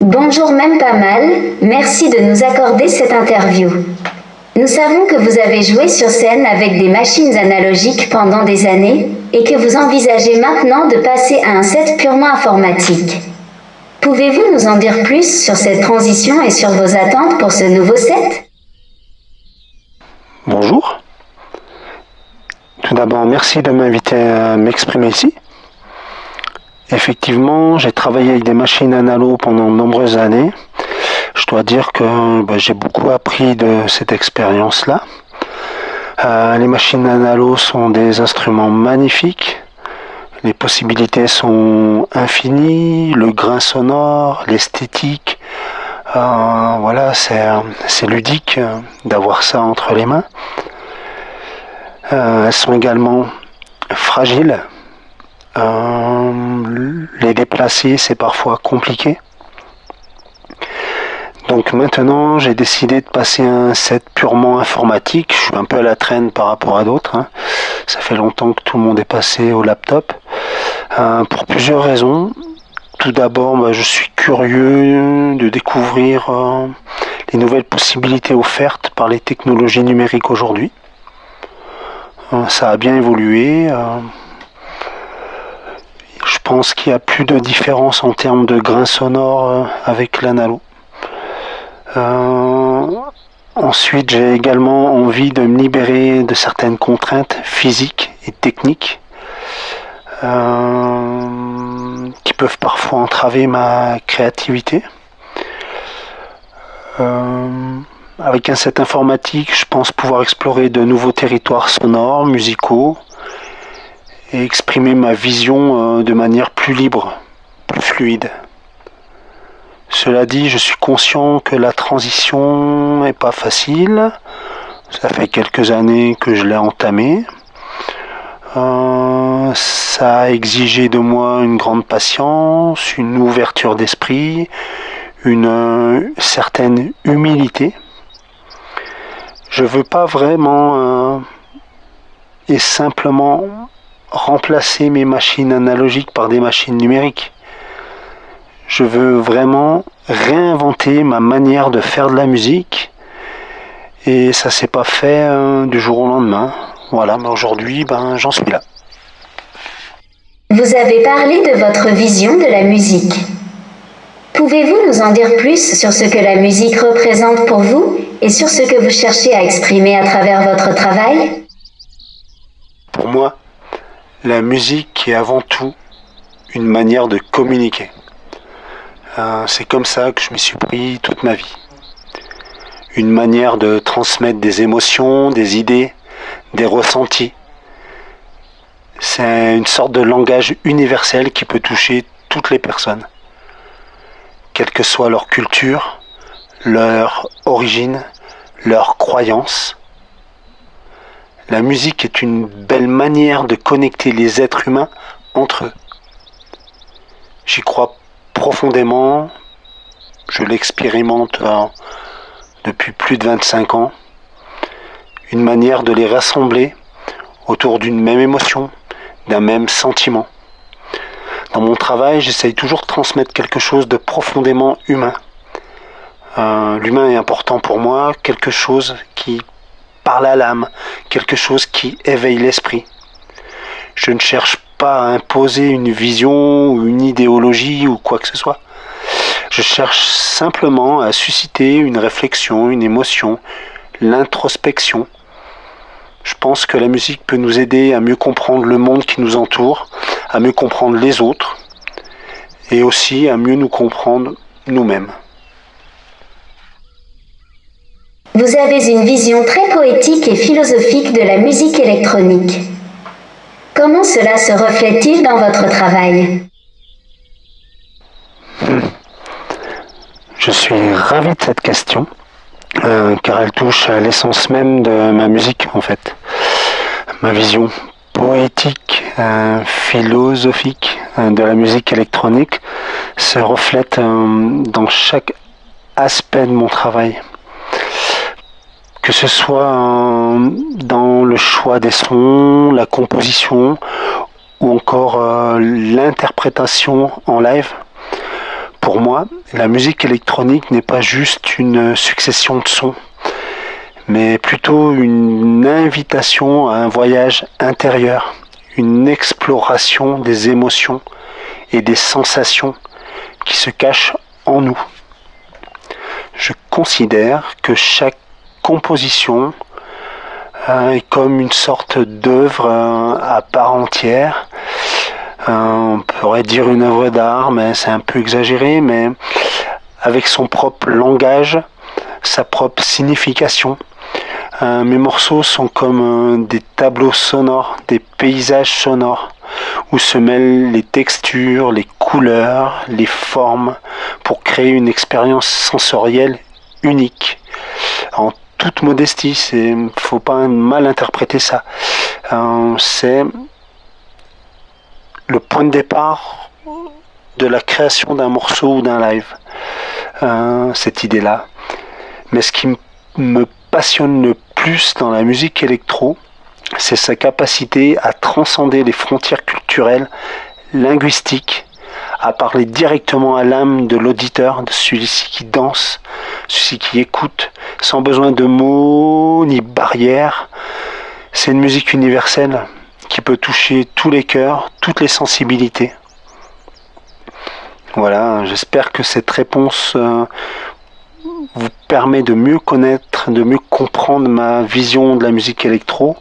Bonjour même pas mal, merci de nous accorder cette interview. Nous savons que vous avez joué sur scène avec des machines analogiques pendant des années et que vous envisagez maintenant de passer à un set purement informatique. Pouvez-vous nous en dire plus sur cette transition et sur vos attentes pour ce nouveau set? Bonjour. Tout d'abord, merci de m'inviter à m'exprimer ici. Effectivement, j'ai travaillé avec des machines analo pendant de nombreuses années. Je dois dire que bah, j'ai beaucoup appris de cette expérience-là. Euh, les machines analo sont des instruments magnifiques. Les possibilités sont infinies, le grain sonore, l'esthétique. Euh, voilà, c'est ludique euh, d'avoir ça entre les mains. elles sont également fragiles euh, les déplacer, c'est parfois compliqué. Donc maintenant, j'ai décidé de passer un set purement informatique. Je suis un peu à la traîne par rapport à d'autres. Hein. Ça fait longtemps que tout le monde est passé au laptop. Euh, pour plusieurs raisons. Tout d'abord, bah, je suis curieux de découvrir euh, les nouvelles possibilités offertes par les technologies numériques aujourd'hui. ça a bien évolué. Je pense qu'il n'y a plus de différence en termes de grain sonore euh, avec l'analo. Euh, ensuite, j'ai également envie de me libérer de certaines contraintes physiques et techniques euh, qui peuvent parfois entraver ma créativité. avec un set informatique, je pense pouvoir explorer de nouveaux territoires sonores, musicaux, et exprimer ma vision euh, de manière plus libre, plus fluide. Cela dit, je suis conscient que la transition n'est pas facile. Ça fait quelques années que je l'ai entamée. Euh, ça a exigé de moi une grande patience, une ouverture d'esprit, une euh, certaine humilité. Je veux pas vraiment et simplement remplacer mes machines analogiques par des machines numériques. Je veux vraiment réinventer ma manière de faire de la musique. Et ça s'est pas fait euh, du jour au lendemain. Voilà, mais aujourd'hui, ben, j'en suis là. Vous avez parlé de votre vision de la musique. Pouvez-vous nous en dire plus sur ce que la musique représente pour vous et sur ce que vous cherchez à exprimer à travers votre travail? Pour moi, la musique est avant tout une manière de communiquer. Euh, c'est comme ça que je me suis pris toute ma vie. Une manière de transmettre des émotions, des idées, des ressentis. C'est une sorte de langage universel qui peut toucher toutes les personnes, quelle que soit leur culture, leur origine, leur croyance. La musique est une belle manière de connecter les êtres humains entre eux. J'y crois profondément, je l'expérimente depuis plus de 25 ans, une manière de les rassembler autour d'une même émotion, d'un même sentiment. Dans mon travail, j'essaye toujours de transmettre quelque chose de profondément humain. Euh, l'humain est important pour moi, quelque chose qui parle à l'âme, quelque chose qui éveille l'esprit. Je ne cherche pas à imposer une vision ou une idéologie ou quoi que ce soit. Je cherche simplement à susciter une réflexion, une émotion, l'introspection. Je pense que la musique peut nous aider à mieux comprendre le monde qui nous entoure, à mieux comprendre les autres et aussi à mieux nous comprendre nous-mêmes. Vous avez une vision très poétique et philosophique de la musique électronique. Comment cela se reflète-t-il dans votre travail? Je suis ravi de cette question, euh, car elle touche à l'essence même de ma musique en fait. Ma vision poétique, euh, philosophique euh, de la musique électronique se reflète dans chaque aspect de mon travail que ce soit dans le choix des sons, la composition ou encore euh, l'interprétation en live. Pour moi, la musique électronique n'est pas juste une succession de sons, mais plutôt une invitation à un voyage intérieur, une exploration des émotions et des sensations qui se cachent en nous. Je considère que chaque composition est comme une sorte d'œuvre euh, à part entière. Euh, on pourrait dire une œuvre d'art, mais c'est un peu exagéré, mais avec son propre langage, sa propre signification. mes morceaux sont comme des tableaux sonores, des paysages sonores, où se mêlent les textures, les couleurs, les formes, pour créer une expérience sensorielle unique. Toute modestie, il faut pas mal interpréter ça. Euh, c'est le point de départ de la création d'un morceau ou d'un live, euh, cette idée-là. Mais ce qui me passionne le plus dans la musique électro, c'est sa capacité à transcender les frontières culturelles, linguistiques, à parler directement à l'âme de l'auditeur, de celui-ci qui danse, celui qui écoute, sans besoin de mots ni barrières. C'est une musique universelle qui peut toucher tous les cœurs, toutes les sensibilités. Voilà, j'espère que cette réponse euh, vous permet de mieux connaître, de mieux comprendre ma vision de la musique électro.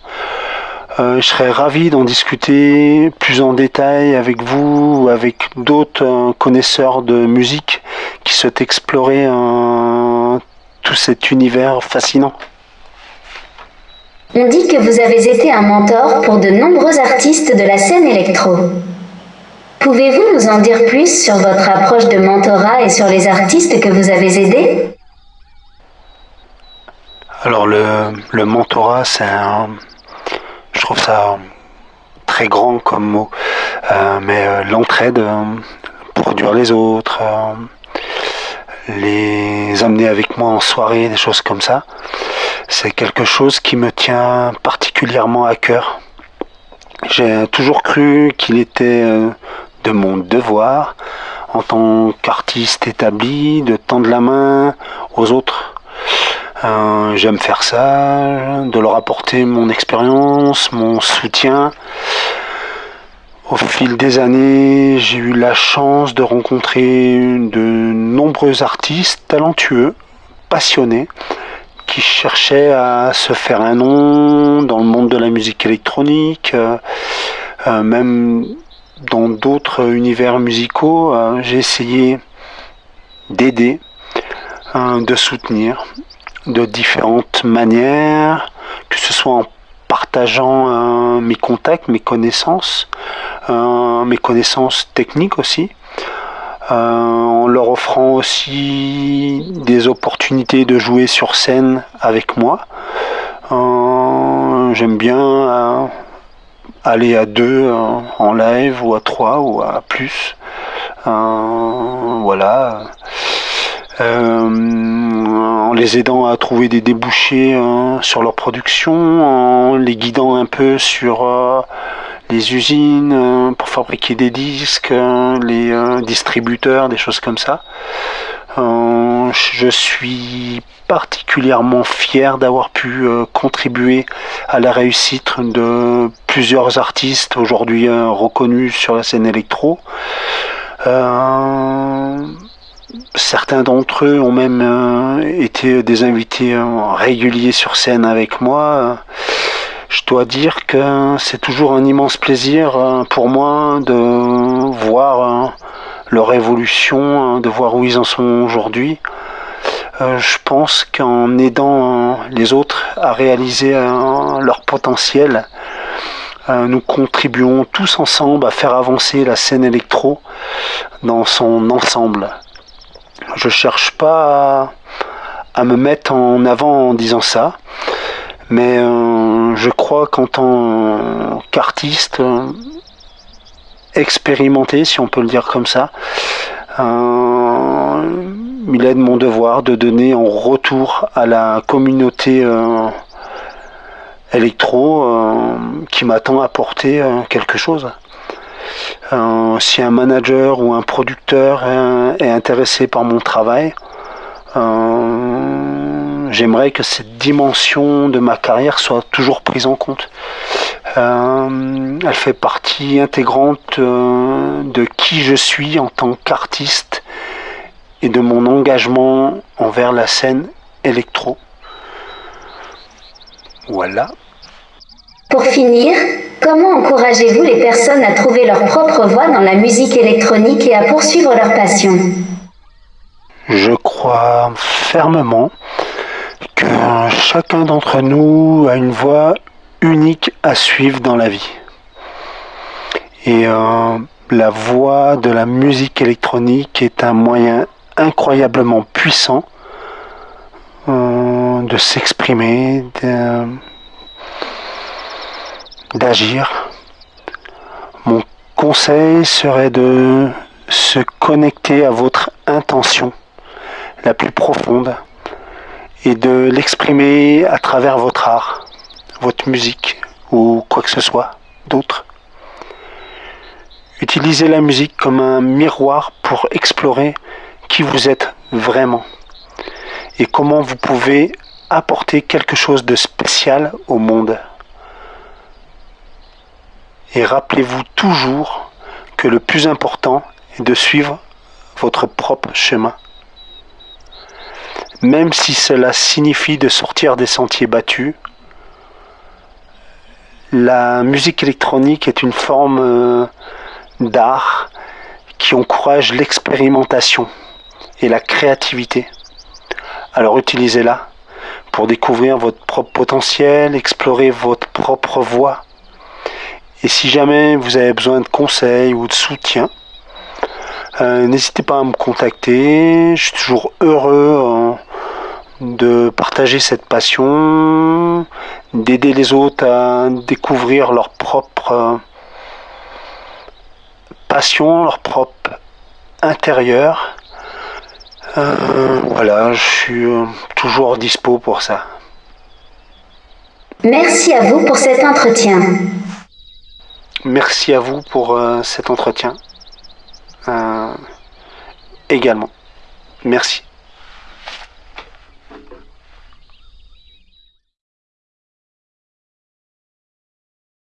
Euh, je serais ravi d'en discuter plus en détail avec vous ou avec d'autres euh, connaisseurs de musique qui souhaitent explorer euh, tout cet univers fascinant. On dit que vous avez été un mentor pour de nombreux artistes de la scène électro. Pouvez-vous nous en dire plus sur votre approche de mentorat et sur les artistes que vous avez aidés? Alors le, le mentorat, c'est un, je trouve ça très grand comme mot, euh, mais euh, l'entraide, euh, produire les autres, les amener avec moi en soirée, des choses comme ça, c'est quelque chose qui me tient particulièrement à cœur. J'ai toujours cru qu'il était de mon devoir, en tant qu'artiste établi, de tendre la main aux autres euh, j'aime faire ça, de leur apporter mon expérience, mon soutien. Au fil des années, j'ai eu la chance de rencontrer de nombreux artistes talentueux, passionnés, qui cherchaient à se faire un nom dans le monde de la musique électronique, euh, euh, même dans d'autres univers musicaux. j'ai essayé d'aider, de soutenir de différentes manières, que ce soit en partageant euh, mes contacts, mes connaissances, euh, mes connaissances techniques aussi, euh, en leur offrant aussi des opportunités de jouer sur scène avec moi. J'aime bien aller à deux en live ou à trois ou à plus. voilà en les aidant à trouver des débouchés sur leur production, en les guidant un peu sur euh, les usines euh, pour fabriquer des disques, euh, les distributeurs, des choses comme ça. je suis particulièrement fier d'avoir pu contribuer à la réussite de plusieurs artistes aujourd'hui reconnus sur la scène électro. Certains d'entre eux ont même euh, été des invités euh, réguliers sur scène avec moi. Je dois dire que c'est toujours un immense plaisir euh, pour moi de voir leur évolution, de voir où ils en sont aujourd'hui. Je pense qu'en aidant les autres à réaliser leur potentiel, nous contribuons tous ensemble à faire avancer la scène électro dans son ensemble. Je cherche pas à, me mettre en avant en disant ça, mais euh, je crois qu'en tant qu'artiste euh, expérimenté, si on peut le dire comme ça, euh, il est de mon devoir de donner en retour à la communauté électro qui m'attend à apporter quelque chose. Si un manager ou un producteur est intéressé par mon travail, j'aimerais que cette dimension de ma carrière soit toujours prise en compte. Euh, elle fait partie intégrante de qui je suis en tant qu'artiste et de mon engagement envers la scène électro. Voilà. Pour finir, comment encouragez-vous les personnes à trouver leur propre voie dans la musique électronique et à poursuivre leur passion? Je crois fermement que chacun d'entre nous a une voie unique à suivre dans la vie. Et euh, la voie de la musique électronique est un moyen incroyablement puissant euh, de s'exprimer, d'agir. Mon conseil serait de se connecter à votre intention la plus profonde et de l'exprimer à travers votre art, votre musique ou quoi que ce soit d'autre. Utilisez la musique comme un miroir pour explorer qui vous êtes vraiment et comment vous pouvez apporter quelque chose de spécial au monde. Et rappelez-vous toujours que le plus important est de suivre votre propre chemin. Même si cela signifie de sortir des sentiers battus, la musique électronique est une forme euh, d'art qui encourage l'expérimentation et la créativité. Alors utilisez-la pour découvrir votre propre potentiel, explorer votre propre voie et si jamais vous avez besoin de conseils ou de soutien, euh, n'hésitez pas à me contacter. Je suis toujours heureux de partager cette passion, d'aider les autres à découvrir leur propre passion, leur propre intérieur. Euh, voilà, je suis euh, toujours dispo pour ça. Merci à vous pour cet entretien. Merci à vous pour euh, cet entretien. Euh, également. Merci.